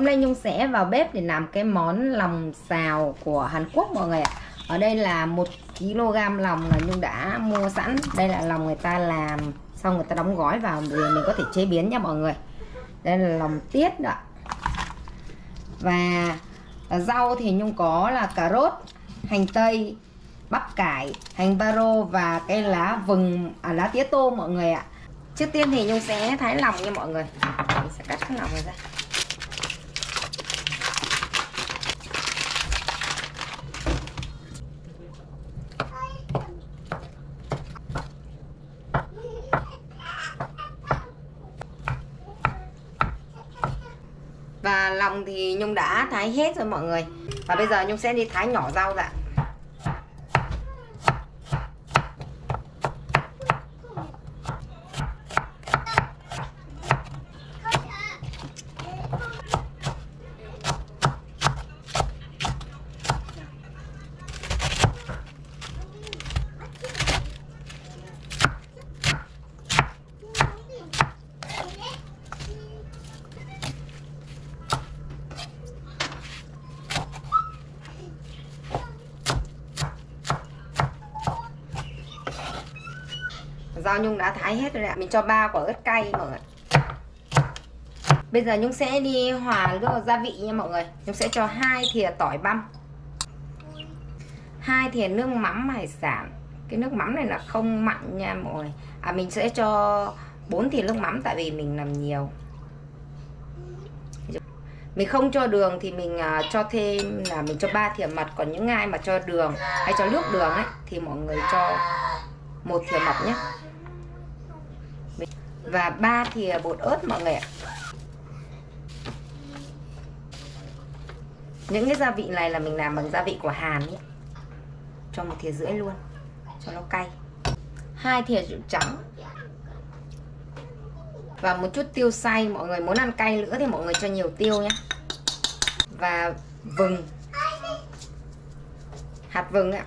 Hôm nay Nhung sẽ vào bếp để làm cái món lòng xào của Hàn Quốc mọi người ạ. Ở đây là 1 kg lòng là Nhung đã mua sẵn. Đây là lòng người ta làm Xong người ta đóng gói vào để mình có thể chế biến nha mọi người. Đây là lòng tiết đó Và à, rau thì Nhung có là cà rốt, hành tây, bắp cải, hành baro và cái lá vừng, à, lá tía tô mọi người ạ. Trước tiên thì Nhung sẽ thái lòng nha mọi người. Mình sẽ cắt cái lòng này ra. Thì Nhung đã thái hết rồi mọi người Và bây giờ Nhung sẽ đi thái nhỏ rau dạ. Rau Nhung đã thái hết rồi ạ. Mình cho ba quả ớt cay mọi người. Bây giờ Nhung sẽ đi hòa nước gia vị nha mọi người. Nhung sẽ cho hai thìa tỏi băm. Hai thìa nước mắm hải sản. Cái nước mắm này là không mặn nha mọi người. À mình sẽ cho 4 thìa nước mắm tại vì mình làm nhiều. Mình không cho đường thì mình uh, cho thêm là mình cho 3 thìa mật. Còn những ai mà cho đường hay cho nước đường ấy thì mọi người cho một thìa mật nhé và 3 thìa bột ớt mọi người ạ. Những cái gia vị này là mình làm bằng gia vị của Hàn nhé. Cho một thìa rưỡi luôn, cho nó cay. Hai thìa rượu trắng. Và một chút tiêu xay, mọi người muốn ăn cay nữa thì mọi người cho nhiều tiêu nhé. Và vừng. Hạt vừng ạ.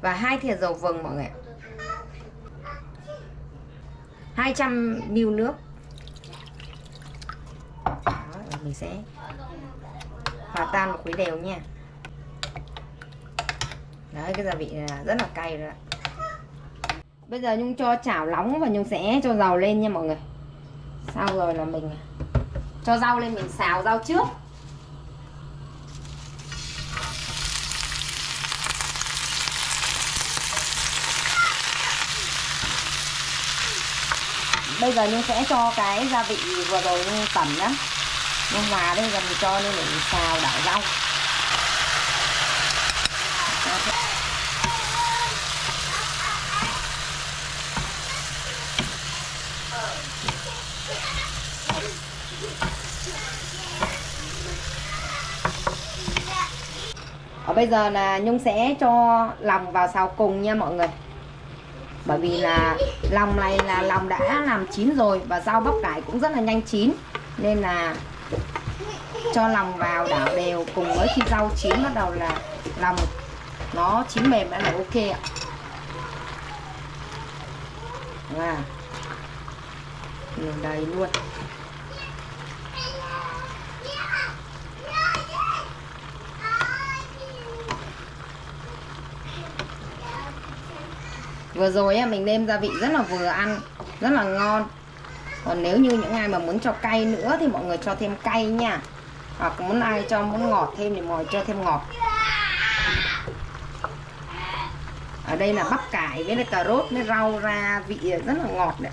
Và hai thìa dầu vừng mọi người ạ. 200 ml nước. Đó, mình sẽ hòa tan một khuấy đều nha. Đấy cái gia vị là rất là cay rồi bây giờ nhung cho chảo nóng và nhung sẽ cho dầu lên nha mọi người. Sau rồi là mình cho rau lên mình xào rau trước. Bây giờ nhung sẽ cho cái gia vị vừa rồi nhung tẩm nhá. Nhung hòa đây giờ mình cho lên để mình xào đảo rau. Ở bây giờ là Nhung sẽ cho lòng vào xào cùng nha mọi người bởi vì là lòng này là lòng đã làm chín rồi và rau bắp cải cũng rất là nhanh chín. Nên là cho lòng vào đảo đều cùng với khi rau chín bắt đầu là lòng nó chín mềm đã là ok ạ. À. đầy luôn. Vừa rồi mình nêm gia vị rất là vừa ăn, rất là ngon. Còn nếu như những ai mà muốn cho cay nữa thì mọi người cho thêm cay nha. Hoặc muốn ai cho muốn ngọt thêm thì mọi người cho thêm ngọt. Ở đây là bắp cải với cà rốt với rau ra vị rất là ngọt đấy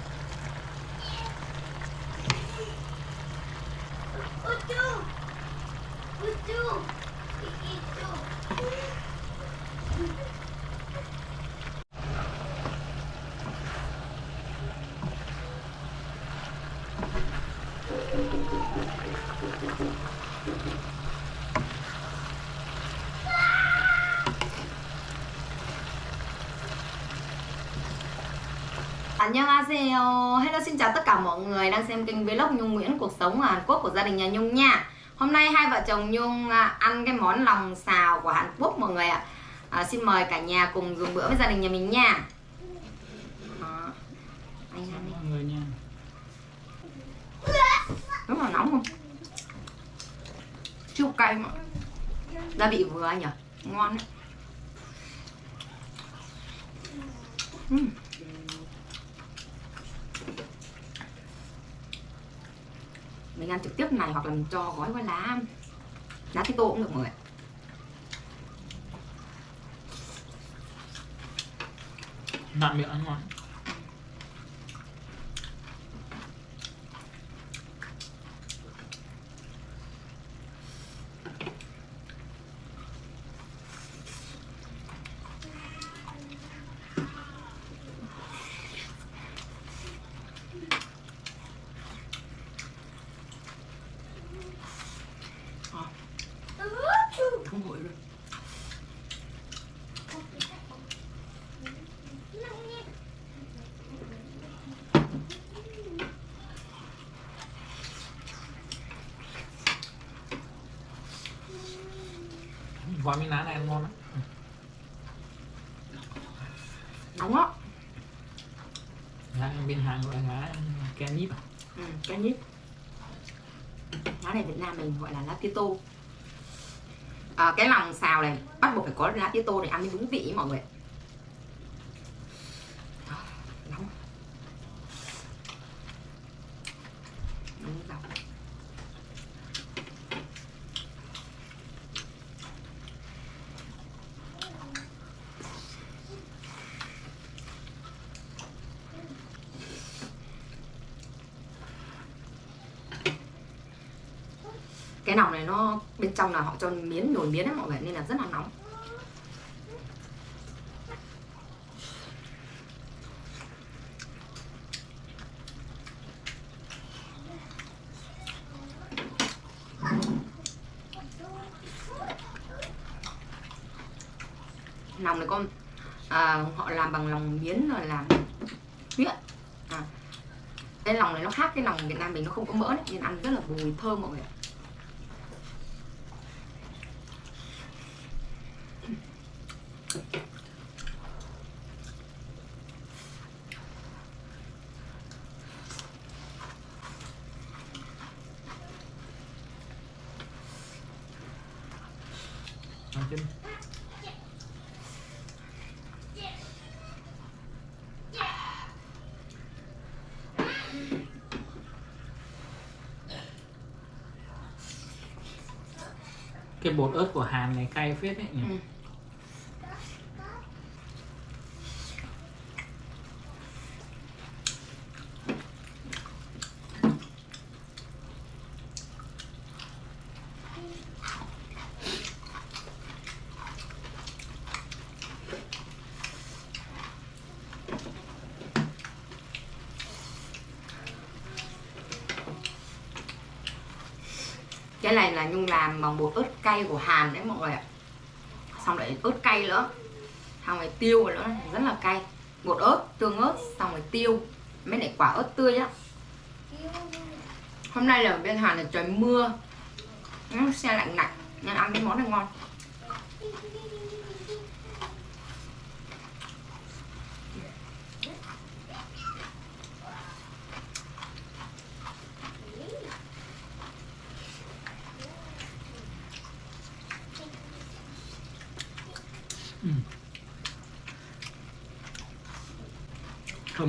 Annyeonghaseyo Hello xin chào tất cả mọi người đang xem kênh vlog Nhung Nguyễn Cuộc sống ở Hàn Quốc của gia đình nhà Nhung nha. Hôm nay hai vợ chồng Nhung à, ăn cái món lòng xào của Hàn Quốc mọi người ạ. À, Xin mời cả nhà cùng dùng bữa với gia đình nhà mình nha. Đó. Anh ăn mọi người nha. Rất là nóng không? cay mà. Gia vị vừa nhỉ? Ngon đấy. Uhm. mình ăn trực tiếp này hoặc là mình cho gói qua lá lá tí tô cũng được mọi người nặng miệng ăn ngon không nguội luôn gói miếng lá này ăn ngon lắm. Nóng á lá bên hàng gọi là lá ken nhíp à? Ừ, cái nhíp lá này Việt Nam mình gọi là lá tía tô. À, cái lòng xào này bắt buộc phải có lá tía tô để ăn mới đúng vị mọi người À, nóng nóng lòng lòng này nó bên trong là họ cho miến nhồi miến ấy mọi người nên là rất là nóng lòng này con à, họ làm bằng lòng miến rồi làm huyết à. cái lòng này nó khác cái lòng Việt Nam mình nó không có mỡ đấy, nên ăn rất là bùi thơm mọi người ạ chân cái bột ớt của Hàn này cay phết đấy nhỉ Ừ. cái này là nhung làm bằng bột ớt cay của hàn đấy mọi người ạ. Xong lại ớt cay nữa. Xong rồi tiêu nữa, rất là cay. Bột ớt, tương ớt, xong rồi tiêu. Mấy lại quả ớt tươi á. Hôm nay là ở bên hàn là trời mưa. Nó xe lạnh lạnh, nên ăn cái món này ngon.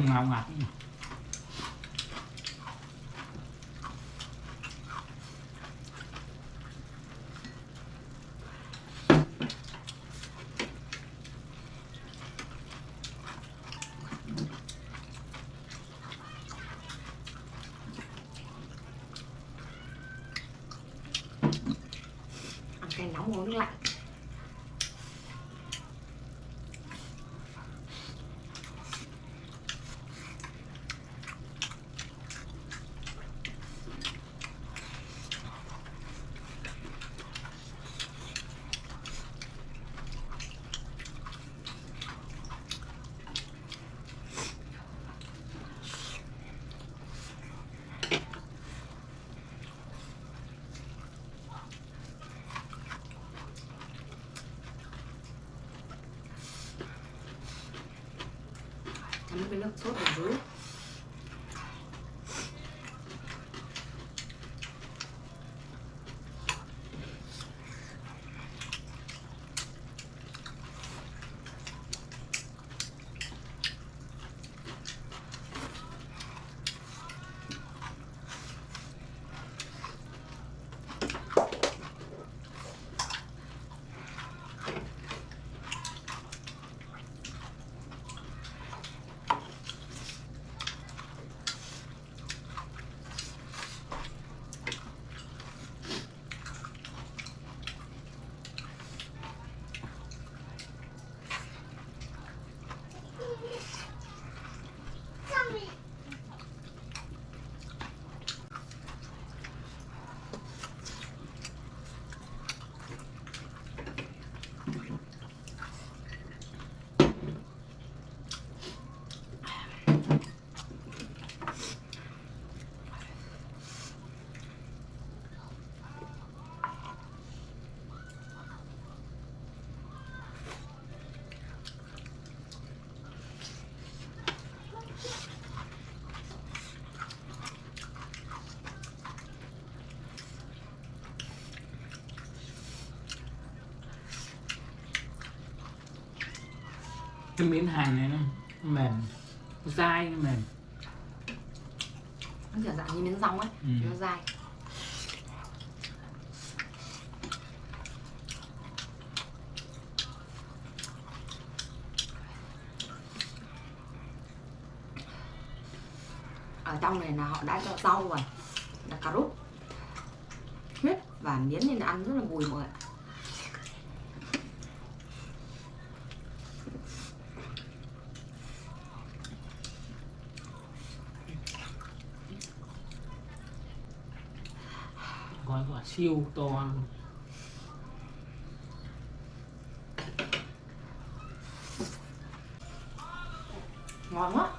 Ngọt ngọt ngạt ăn cay nóng uống nước lạnh. Chấm cái cái miếng hành này nó mềm nó dai nó mềm. Nó kiểu dạng như miếng rong ấy Ừ. nó dai. Ở trong này là họ đã cho rau rồi là cà rốt. Huyết và miến nên ăn rất là bùi mọi người siêu to luôn ngon quá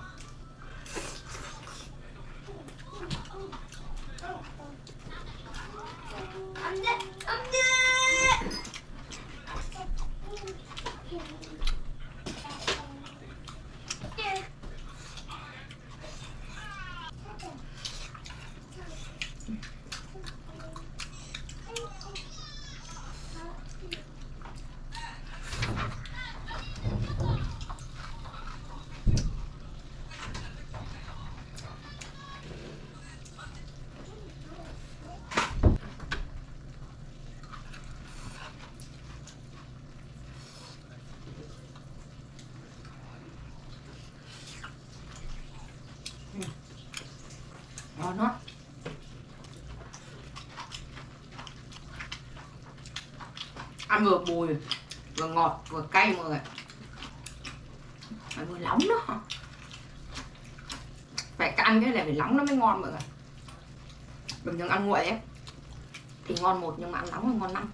ngon lắm ăn vừa bùi, vừa ngọt, vừa cay mọi người phải vừa nóng đó. Phải ăn cái này phải nóng nó mới ngon mọi người bình thường ăn nguội ấy, thì ngon một nhưng mà ăn nóng thì ngon năm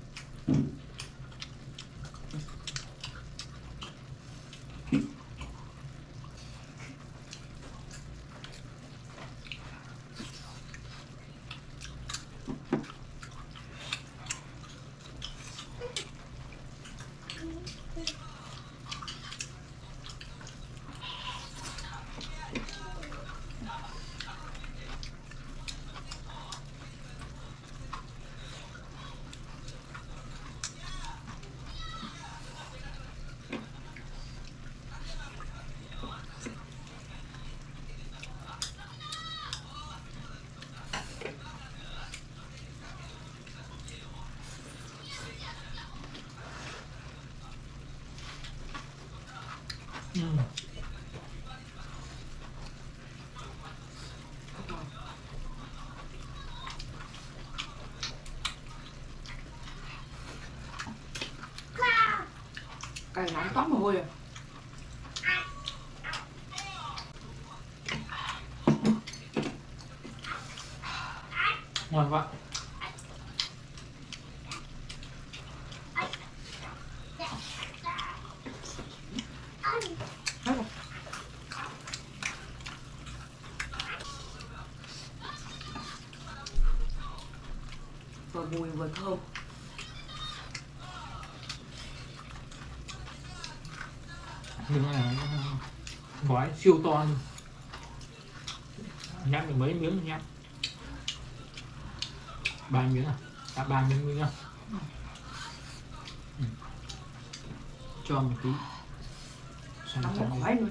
ừ cay nóng toát mồ hôi à. Ngon quá. Vừa bùi vừa thơm nhưng mà gói siêu to luôn. Nhắm được mấy miếng nhắm ba miếng à? Đã ba miếng miếng nhá. Ừ. cho một tí. Xong xong khói luôn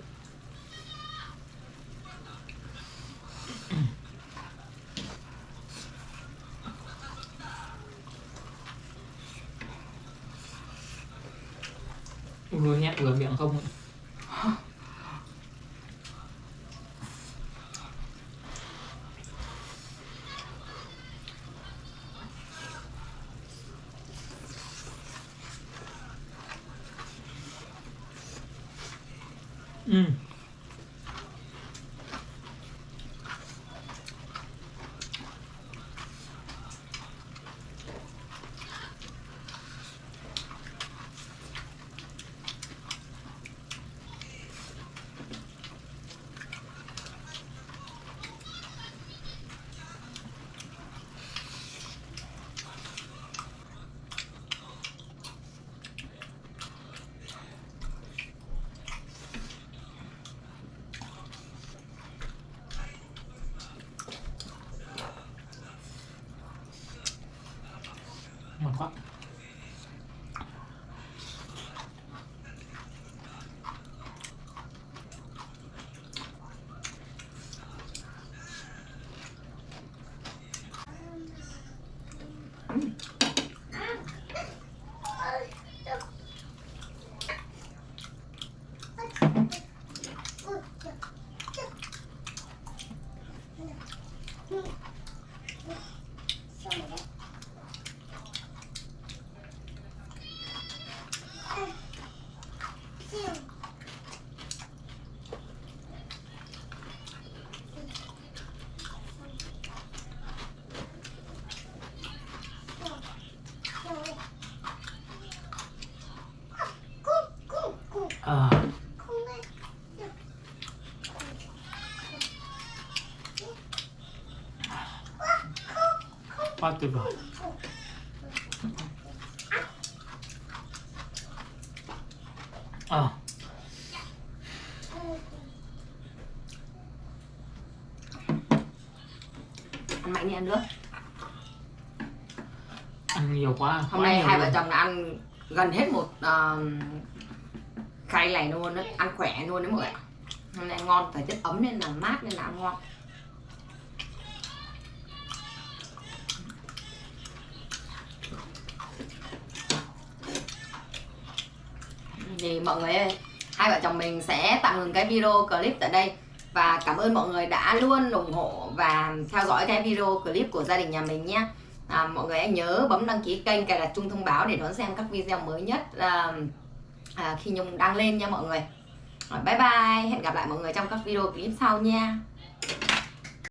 vừa nhẹ vừa miệng không ấy. Ờ, quá tuyệt vời. Ờ, ăn mạnh đi ăn nước. Ăn nhiều quá hôm quá nay nhiều hai vợ chồng đã ăn gần hết một uh, khay này luôn đó. ăn khỏe luôn đấy mọi người ạ. Hôm nay ngon thời tiết ấm nên là mát nên là ăn ngon. Thì mọi người ơi hai vợ chồng mình sẽ tạm ngừng cái video clip tại đây. Và cảm ơn mọi người đã luôn ủng hộ và theo dõi cái video clip của gia đình nhà mình nhé. À, mọi người hãy nhớ bấm đăng ký kênh cài đặt chuông thông báo để đón xem các video mới nhất. À, à, khi nhung đăng lên nha mọi người. Bye bye. Hẹn gặp lại mọi người trong các video clip sau nha.